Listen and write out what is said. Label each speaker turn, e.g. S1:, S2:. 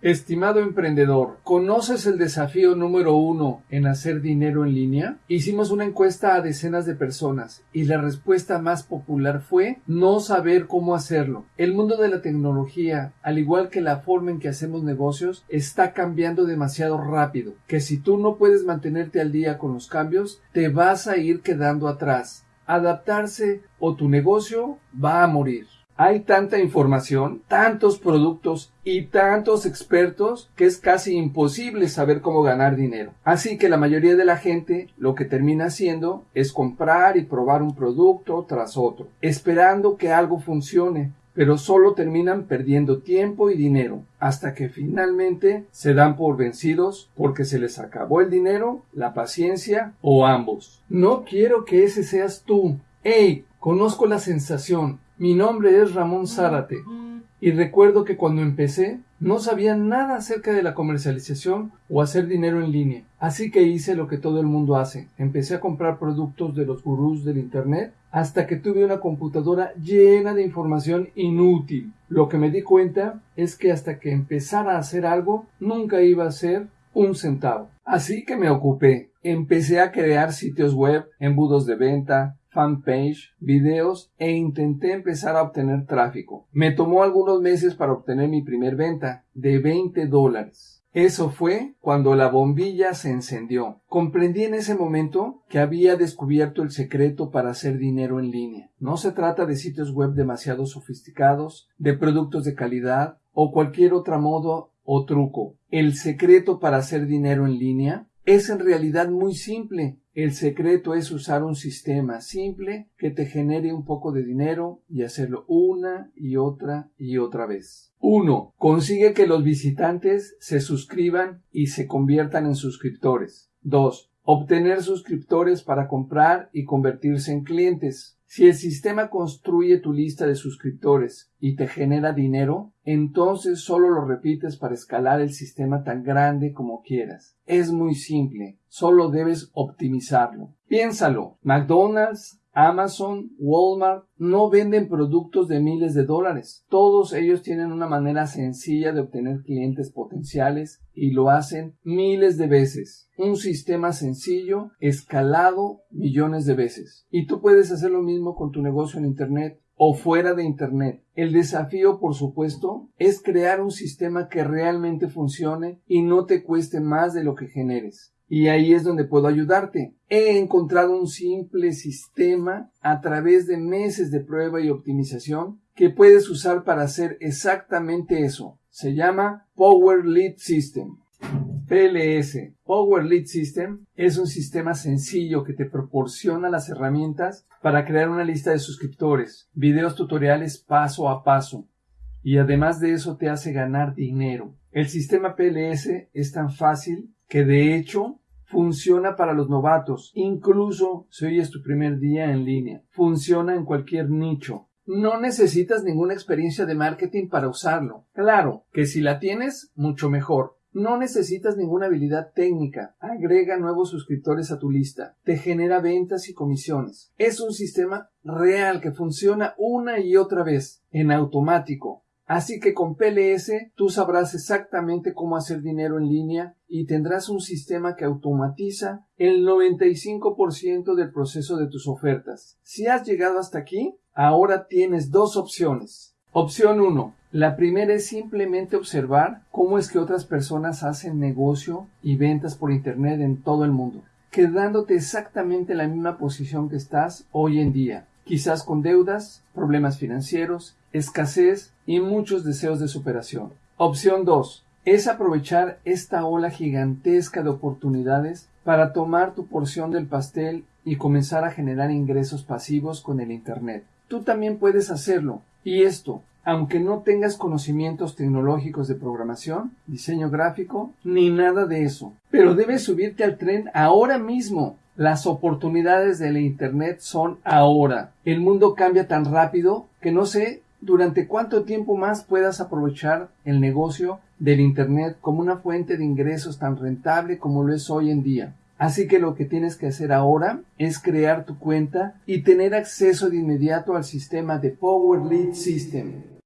S1: Estimado emprendedor, ¿conoces el desafío número uno en hacer dinero en línea? Hicimos una encuesta a decenas de personas y la respuesta más popular fue no saber cómo hacerlo. El mundo de la tecnología, al igual que la forma en que hacemos negocios, está cambiando demasiado rápido, que si tú no puedes mantenerte al día con los cambios, te vas a ir quedando atrás. Adaptarse o tu negocio va a morir. Hay tanta información, tantos productos y tantos expertos que es casi imposible saber cómo ganar dinero. Así que la mayoría de la gente lo que termina haciendo es comprar y probar un producto tras otro, esperando que algo funcione, pero solo terminan perdiendo tiempo y dinero hasta que finalmente se dan por vencidos porque se les acabó el dinero, la paciencia o ambos. No quiero que ese seas tú. ¡Ey! Conozco la sensación. Mi nombre es Ramón Zárate y recuerdo que cuando empecé no sabía nada acerca de la comercialización o hacer dinero en línea. Así que hice lo que todo el mundo hace. Empecé a comprar productos de los gurús del Internet hasta que tuve una computadora llena de información inútil. Lo que me di cuenta es que hasta que empezara a hacer algo nunca iba a ser un centavo. Así que me ocupé. Empecé a crear sitios web, embudos de venta, fanpage, videos e intenté empezar a obtener tráfico. Me tomó algunos meses para obtener mi primer venta de 20 dólares. Eso fue cuando la bombilla se encendió. Comprendí en ese momento que había descubierto el secreto para hacer dinero en línea. No se trata de sitios web demasiado sofisticados, de productos de calidad o cualquier otro modo o truco. El secreto para hacer dinero en línea es en realidad muy simple. El secreto es usar un sistema simple que te genere un poco de dinero y hacerlo una y otra y otra vez. 1. Consigue que los visitantes se suscriban y se conviertan en suscriptores. 2. Obtener suscriptores para comprar y convertirse en clientes. Si el sistema construye tu lista de suscriptores y te genera dinero, entonces solo lo repites para escalar el sistema tan grande como quieras. Es muy simple, solo debes optimizarlo. Piénsalo, McDonald's, Amazon, Walmart no venden productos de miles de dólares. Todos ellos tienen una manera sencilla de obtener clientes potenciales y lo hacen miles de veces. Un sistema sencillo, escalado millones de veces. Y tú puedes hacer lo mismo con tu negocio en Internet o fuera de Internet. El desafío, por supuesto, es crear un sistema que realmente funcione y no te cueste más de lo que generes. Y ahí es donde puedo ayudarte. He encontrado un simple sistema a través de meses de prueba y optimización que puedes usar para hacer exactamente eso. Se llama Power Lead System. PLS, Power Lead System, es un sistema sencillo que te proporciona las herramientas para crear una lista de suscriptores, videos tutoriales paso a paso, y además de eso te hace ganar dinero. El sistema PLS es tan fácil que de hecho funciona para los novatos, incluso si hoy es tu primer día en línea. Funciona en cualquier nicho. No necesitas ninguna experiencia de marketing para usarlo. Claro, que si la tienes, mucho mejor. No necesitas ninguna habilidad técnica. Agrega nuevos suscriptores a tu lista. Te genera ventas y comisiones. Es un sistema real que funciona una y otra vez, en automático. Así que con PLS tú sabrás exactamente cómo hacer dinero en línea y tendrás un sistema que automatiza el 95% del proceso de tus ofertas. Si has llegado hasta aquí, ahora tienes dos opciones. Opción 1. La primera es simplemente observar cómo es que otras personas hacen negocio y ventas por Internet en todo el mundo, quedándote exactamente en la misma posición que estás hoy en día quizás con deudas, problemas financieros, escasez y muchos deseos de superación. Opción 2. Es aprovechar esta ola gigantesca de oportunidades para tomar tu porción del pastel y comenzar a generar ingresos pasivos con el Internet. Tú también puedes hacerlo. Y esto, aunque no tengas conocimientos tecnológicos de programación, diseño gráfico, ni nada de eso. Pero debes subirte al tren ahora mismo las oportunidades del Internet son ahora. El mundo cambia tan rápido que no sé durante cuánto tiempo más puedas aprovechar el negocio del Internet como una fuente de ingresos tan rentable como lo es hoy en día. Así que lo que tienes que hacer ahora es crear tu cuenta y tener acceso de inmediato al sistema de Power Lead System